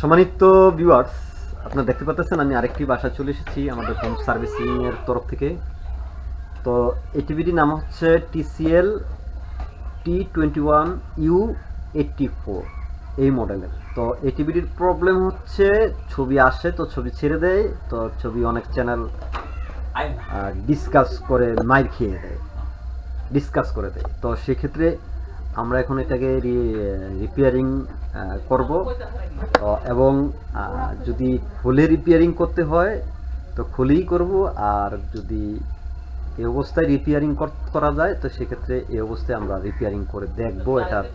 সম্মানিত ভিউয়ার্স আপনারা দেখতে পাচ্ছেন আমি আরেকটি বাসা চলে এসেছি আমাদের হোম সার্ভিসিং এর তরফ থেকে। তো এটিভিটি নাম হচ্ছে TCL T twenty one U eighty four এই মডেলের তো এটিভিটির প্রবলেম হচ্ছে ছবি আসে তো ছবি ছেড়ে দেয় তো ছবি অনেক চ্যানেল ডিসকাস করে মাইর খেয়ে দেয় ডিসকাস করে দেয়। তো সেক্ষেত্রে আমরা এখন এটাকে রিপেয়ারিং করব। এবং যদি খুলে রিপেয়ারিং করতে হয়, তো খুলেই করব। আর যদি এই অবস্থায় রিপেয়ারিং করা যায়, তো সেক্ষেত্রে এই অবস্থায় আমরা রিপেয়ারিং করে দেখব এটার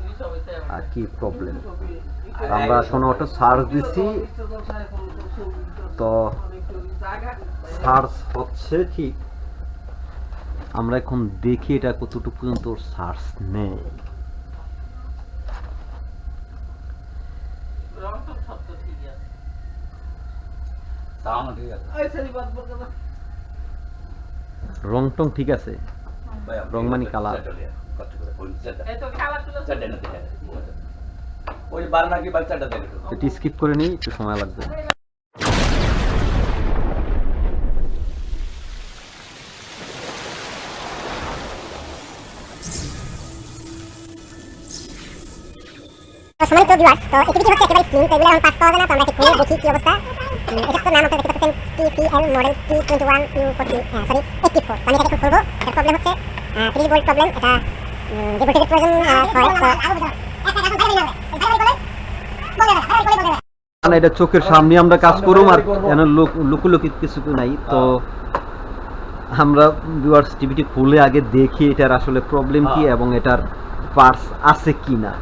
কি প্রবলেম আমরা এখন অটো সার্চ দিছি। তো সার্চ হচ্ছে ঠিক আমরা এখন দেখি এটা কতটুকু পর্যন্ত সার্চ নেয়। রং টং ঠিক আছে। রংমানি কালার। ওই বারনা কি বাচ্চাটা দেখে এটি স্কিপ করে নিই একটু সময় লাগবে। তো সম্মানিত ভিউয়ার্স তো এটিভিটি হচ্ছে একেবারে স্লিম তো এগুলো এখন পাস পাওয়া যায় না তো আমরা একটু দেখি কি অবস্থা। এটা নাম আপনারা দেখতে পাচ্ছেন TCL model T twenty one forty sorry eighty four আমি এটাকে খুলবো এটার প্রবলেম হচ্ছে থ্রি ভোল্ট প্রবলেম এটা যে ভোল্টেজের প্রয়োজন হয় এটা চোখের সামনে আমরা কাজ করুম আর যেন লুকুলুকি কিছু নাই। তো আমরা ভিউয়ার্স টিভিটি খুলে আগে দেখি এটার আসলে প্রবলেম কি হ্যাঁ। এবং এটার পার্টস আছে কি না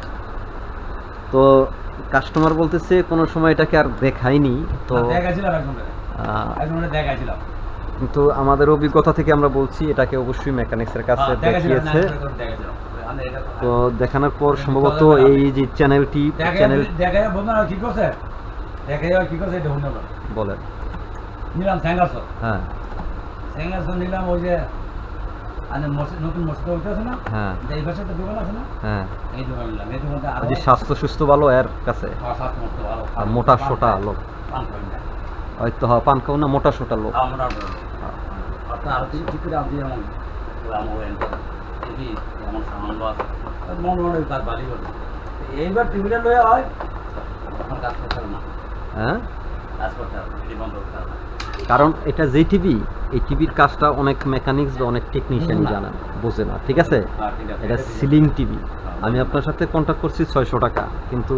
তো কাস্টমার বলতেছে কোনো সময় এটাকে আর দেখায়নি তো কিন্তু আমাদের অভিজ্ঞতা থেকে আমরা বলছি এটাকে অবশ্যই মেকানিক্সের কাছে হ্যাঁ, না, দেখিয়েছে তো দেখানোর পর সম্ভবত এই যে চ্যানেলটি চ্যানেল কি করছে? কি করছে এটা বলেন। নিলাম হ্যাঁ। নিলাম ওই যে স্বাস্থ্য সুস্থ ভালো এর কাছে। ভালো। আর মোটা সোটা লোক। হয়তো হ্যাঁ পান খাও না মোটা সোটা লোক। এইবার টিভিটা লয়ে হয় কাজ করতে না। হ্যাঁ? কাজ করতে কারণ এটা যে টিভি এই টিভির কাজটা অনেক মেকানিক্স বা অনেক টেকনিশিয়ান না। জানেন বোঝে না ঠিক আছে। এটা সিলিং টিভি আমি আপনার সাথে কন্ট্যাক্ট করছি ছয়শো টাকা কিন্তু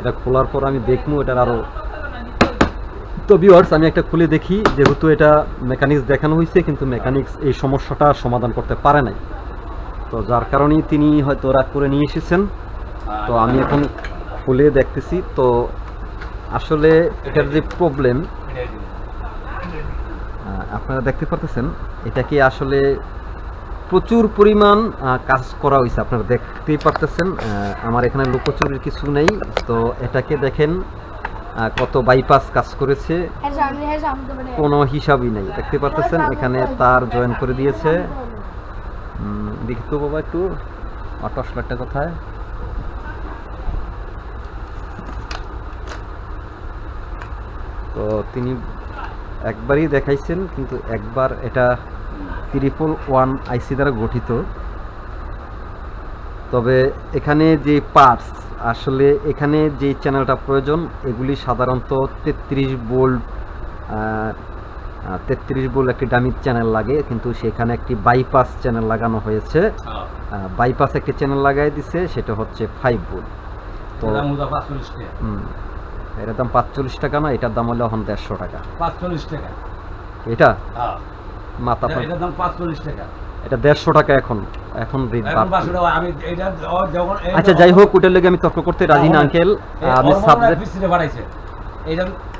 এটা খোলার পর আমি দেখব এটার আরও তো ভিউয়ার্স আমি একটা খুলে দেখি যেহেতু এটা মেকানিক্স দেখানো হয়েছে কিন্তু মেকানিক্স এই সমস্যাটা সমাধান করতে পারে নাই তো যার কারণেই তিনি হয়তো রাগ করে নিয়ে এসেছেন তো আমি এখন খুলে দেখতেছি তো আসলে এটার যে প্রবলেম। আপনারা দেখতে পারতেছেন এটাকে আসলে প্রচুর পরিমাণ কাজ করা হয়েছে আপনারা দেখতেই পারতেছেন আমার এখানে লুকোচুরির কিছু নেই তো এটাকে দেখেন কত বাইপাস কাজ করেছে কোনো হিসাবই নেই দেখতে পারতেছেন এখানে তার জয়েন করে দিয়েছে। উম, দেখি তো বাবা একটু টসলারটা কোথায়। তো তিনি একবারই দেখাইছেন কিন্তু একবার এটা ত্রিপল ওয়ান আইসি দ্বারা গঠিত। তবে এখানে যে পার্টস আসলে এখানে যে চ্যানেলটা প্রয়োজন এগুলি সাধারণত তেত্রিশ বোল্ট তেত্রিশ বোল্ট একটি ডামির চ্যানেল লাগে কিন্তু সেখানে একটি বাইপাস চ্যানেল লাগানো হয়েছে। হ্যাঁ। বাইপাস একটি চ্যানেল লাগাই দিছে সেটা হচ্ছে ফাইভ বোল্ট তো এটার দাম পাঁচচল্লিশ টাকা না এটার দাম হলো এখন দেড়শো টাকা। পাঁচচল্লিশ টাকা। এটা? হ্যাঁ। মাথা এটার দাম পাঁচচল্লিশ টাকা। এটা দেড়শো টাকা এখন এখন আচ্ছা যাই হোক ওটার লেগে আমি তর্ক করতে রাজি না আঙ্কেল। আমি সাবজেক্ট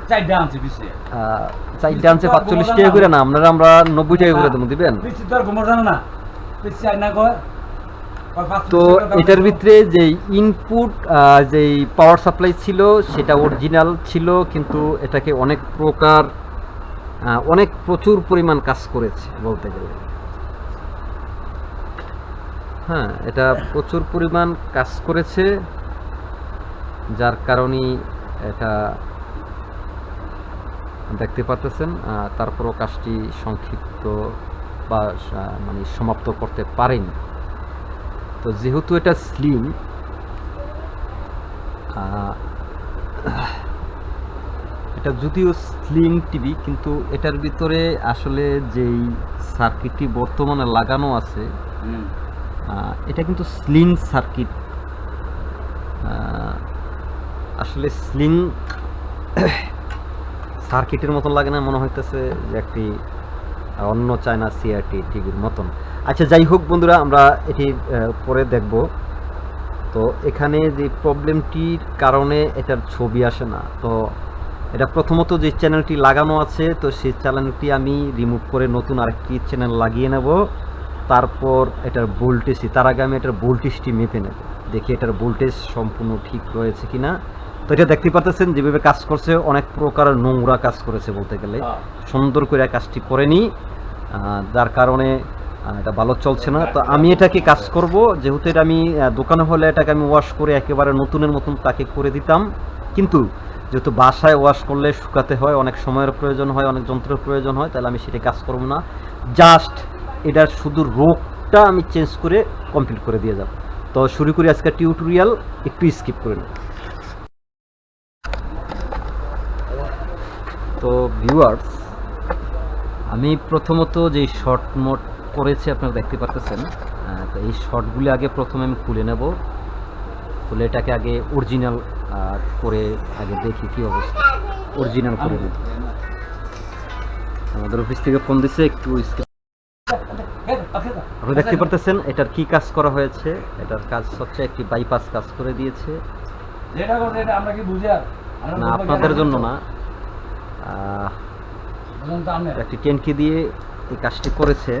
চারটা আনছে পাঁচচল্লিশ টাকা করে না আপনারা আমরা নব্বই টাকা করে দেবো দিবেন? না। তো এটার ভিতরে যে ইনপুট যেই পাওয়ার সাপ্লাই ছিল, সেটা অরিজিনাল ছিল, কিন্তু এটাকে অনেক প্রকার অনেক প্রচুর পরিমাণ কাজ করেছে, বলতে গেলে। হ্যাঁ এটা প্রচুর পরিমাণ কাজ করেছে, যার কারণে এটা দেখতে পাচ্ছেন তারপরও কাজটি সংক্ষিপ্ত বা মানে সমাপ্ত করতে পারেনি। তো যেহেতু এটা স্লিম এটা যদিও স্লিম টিভি কিন্তু এটার ভিতরে আসলে যেই সার্কিটটি বর্তমানে লাগানো আছে এটা কিন্তু স্লিং সার্কিট আসলে স্লিং সার্কিটের মতন লাগে না মনে হইতেছে যে একটি অন্য চায়না সিআরটি টিভির মতন। আচ্ছা যাই হোক বন্ধুরা আমরা এটি পরে দেখব। তো এখানে যে প্রবলেমটির কারণে এটার ছবি আসে না। তো এটা প্রথমত যে চ্যানেলটি লাগানো আছে তো সেই চ্যানেলটি আমি রিমুভ করে নতুন আরেকটি চ্যানেল লাগিয়ে নেব। তারপর এটার ভোল্টেজটি তার আগে আমি এটার ভোল্টেজটি মেপে নেব। দেখি এটার ভোল্টেজ সম্পূর্ণ ঠিক রয়েছে কিনা। তো এটা দেখতে পাচ্ছেন যেভাবে কাজ করছে অনেক প্রকার নোংরা কাজ করেছে বলতে গেলে। সুন্দর করে কাজটি করেনি যার কারণে এটা ভালো চলছে না। তো আমি এটাকে কাজ করব। যেহেতু এটা আমি দোকানে হলে এটাকে আমি ওয়াশ করে একেবারে নতুনের মতন তাকে করে দিতাম। কিন্তু যেহেতু বাসায় ওয়াশ করলে শুকাতে হয়, অনেক সময়ের প্রয়োজন হয়, অনেক যন্ত্রের প্রয়োজন হয়, তাহলে আমি সেটা কাজ করব না। জাস্ট এটার শুধু রোগটা আমি চেঞ্জ করে কমপ্লিট করে দিয়ে যাব। তো শুরু করি আজকে টিউটোরিয়াল একটু স্কিপ করে নিই তো ভিউয়ার্স আমি প্রথমত যে শর্ট মোড করেছি আপনারা দেখতে পাচ্ছেন তো এই শর্টগুলি আগে প্রথমে আমি খুলে নেব। খুলে এটাকে আগে অরিজিনাল করে আগে দেখি কি অবস্থা। অরিজিনাল করে আমাদের অফিস থেকে ফোন দিছে একটু আপনি দেখতে পারতেছেন এটার কি কাজ করা হয়েছে? এটার কাজ হচ্ছে একটি বাইপাস কাজ করে দিয়েছে। না আপনাদের জন্য না। একটি টেনকি দিয়ে এই কাজটি করেছে।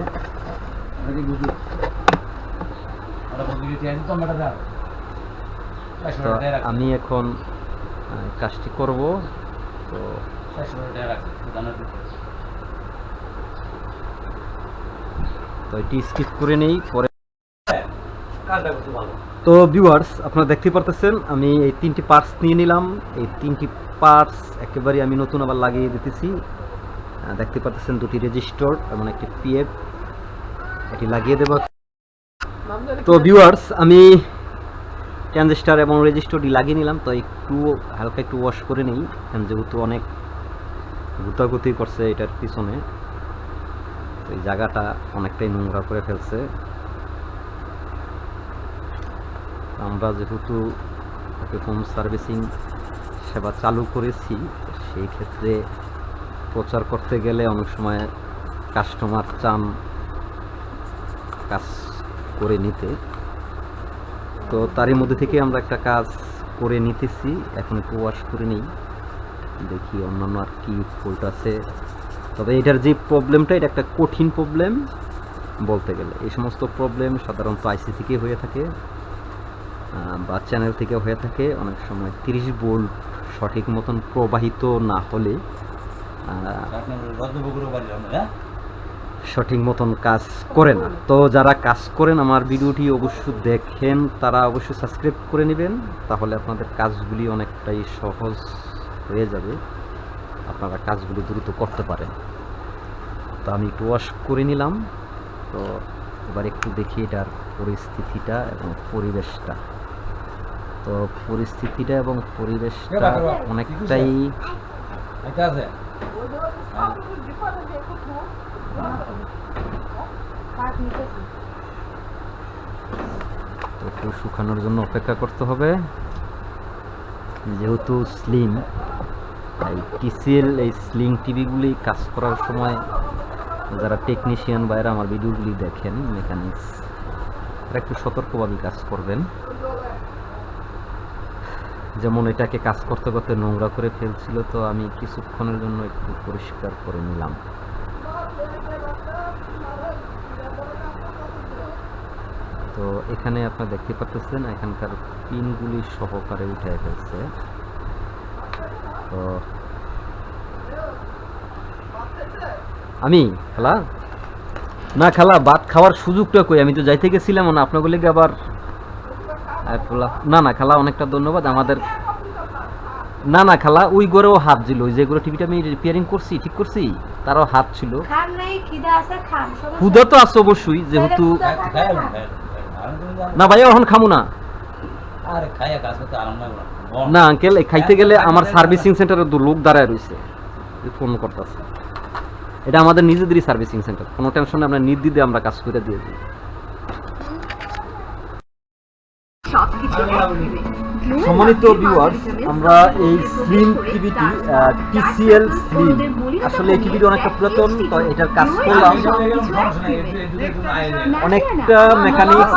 আমি এখন কাজটি করব তো তো এটি স্কিপ করে নেই পরে তো ভিউয়ার্স আপনারা দেখতে পারতেছেন আমি এই তিনটি পার্টস নিয়ে নিলাম। এই তিনটি পার্টস একেবারে আমি নতুন আবার লাগিয়ে দিতেছি। দেখতে পারতেছেন দুটি রেজিস্টর এবং একটি পিএফ এটি লাগিয়ে দেব। তো ভিউয়ার্স আমি ট্রানজিস্টার এবং রেজিস্টরটি লাগিয়ে নিলাম তো একটু হালকা একটু ওয়াশ করে নিই কারণ যেহেতু অনেক গুতাগুতি করছে এটার পিছনে এই জায়গাটা অনেকটাই নোংরা করে ফেলছে। আমরা যেহেতু হোম সার্ভিসিং সেবা চালু করেছি সেই ক্ষেত্রে প্রচার করতে গেলে অনেক সময় কাস্টমার চান কাজ করে নিতে। তো তারই মধ্যে থেকে আমরা একটা কাজ করে নিতেছি। এখন একটু ওয়াশ করে নিই। দেখি অন্যান্য আর কি ফল্ট আছে। তবে এটার যে প্রবলেমটা এটা একটা কঠিন প্রবলেম বলতে গেলে। এই সমস্ত প্রবলেম সাধারণত আইসি থেকে হয়ে থাকে বা চ্যানেল থেকে হয়ে থাকে। অনেক সময় তিরিশ ভোল্ট সঠিক মতন প্রবাহিত না হলে সঠিক মতন কাজ করে না তো যারা কাজ করেন আমার ভিডিওটি অবশ্যই দেখেন তারা অবশ্যই সাবস্ক্রাইব করে নেবেন তাহলে আপনাদের কাজগুলি অনেকটাই সহজ হয়ে যাবে আপনারা কাজগুলি দ্রুত করতে পারেন তো আমি একটু ওয়াশ করে নিলাম তো এবার একটু দেখি এটার পরিস্থিতিটা এবং পরিবেশটা তো পরিস্থিতিটা এবং পরিবেশটা অনেকটাই একটু শুকানোর জন্য অপেক্ষা করতে হবে। যেহেতু স্লিম এই টিসিএল এই স্লিং টিভিগুলি কাজ করার সময় যারা টেকনিশিয়ান বাইরে আমার ভিডিওগুলি দেখেন মেকানিক্স তারা একটু সতর্কভাবে কাজ করবেন। যেমন এটাকে কাজ করতে করতে নোংরা করে ফেলছিল, তো আমি কিছুক্ষণের জন্য একটু পরিষ্কার করে নিলাম। তো এখানে আপনারা দেখতে পাচ্ছেন এখানকার পিনগুলি সহকারে উঠে ফেলছে। তো আমি খালা? না খালা ভাত খাওয়ার সুযোগটা কই? আমি তো যাইতে গেছিলাম না আপনার লেগে আবার না না খালা অনেকটা ধন্যবাদ। আমাদের না না খালা ওই ঘরেও হাত ছিল। ওই যে ঘরে টিভিটা আমি রিপেয়ারিং করছি ঠিক করছি তারও হাত ছিল। ক্ষুদা তো আছে অবশ্যই যেহেতু না। ভাইয়া এখন খামু না। না আঙ্কেল খাইতে গেলে আমার সার্ভিসিং সেন্টারে দু লোক দাঁড়ায় রয়েছে ফোন করতেছে। এটা আমাদের নিজেদেরই সার্ভিসিং সেন্টার কোনো টেনশন নেই আমরা নির্দিদে আমরা কাজ করে দিয়ে দিই। সম্মানিত ভিউয়ার্স আমরা এই স্লিম টিভিটি টিসিএল স্লিম আসলে এই টিভিটি অনেকটা পুরাতন তো এটার কাজ করলাম। অনেকটা মেকানিক্স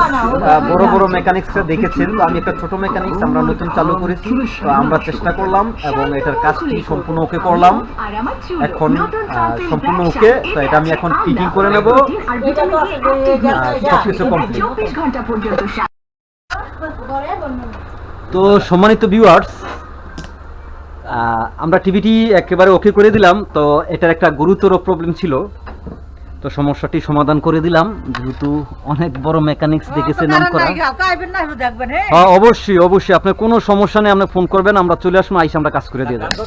বড় বড় মেকানিক্সরা দেখেছেন। তো আমি একটা ছোট মেকানিক্স আমরা নতুন চালু করেছি তো আমরা চেষ্টা করলাম এবং এটার কাজটি সম্পূর্ণ ওকে করলাম। এখন সম্পূর্ণ ওকে তো এটা আমি এখন ফিটিং করে নেব। সবকিছু কমপ্লিট তো সম্মানিত ভিউয়ার্স আমরা টিভিটি একেবারে ওকে করে দিলাম। তো এটার একটা গুরুতর প্রবলেম ছিল। তো সমস্যাটি সমাধান করে দিলাম। যেহেতু অনেক বড় মেকানিক্স দেখেছে নাম করা। হ্যাঁ। অবশ্যই অবশ্যই। আপনার কোনো সমস্যা নেই আপনি ফোন করবেন আমরা চলে আসব আইসে আমরা কাজ করে দিয়ে দেবো।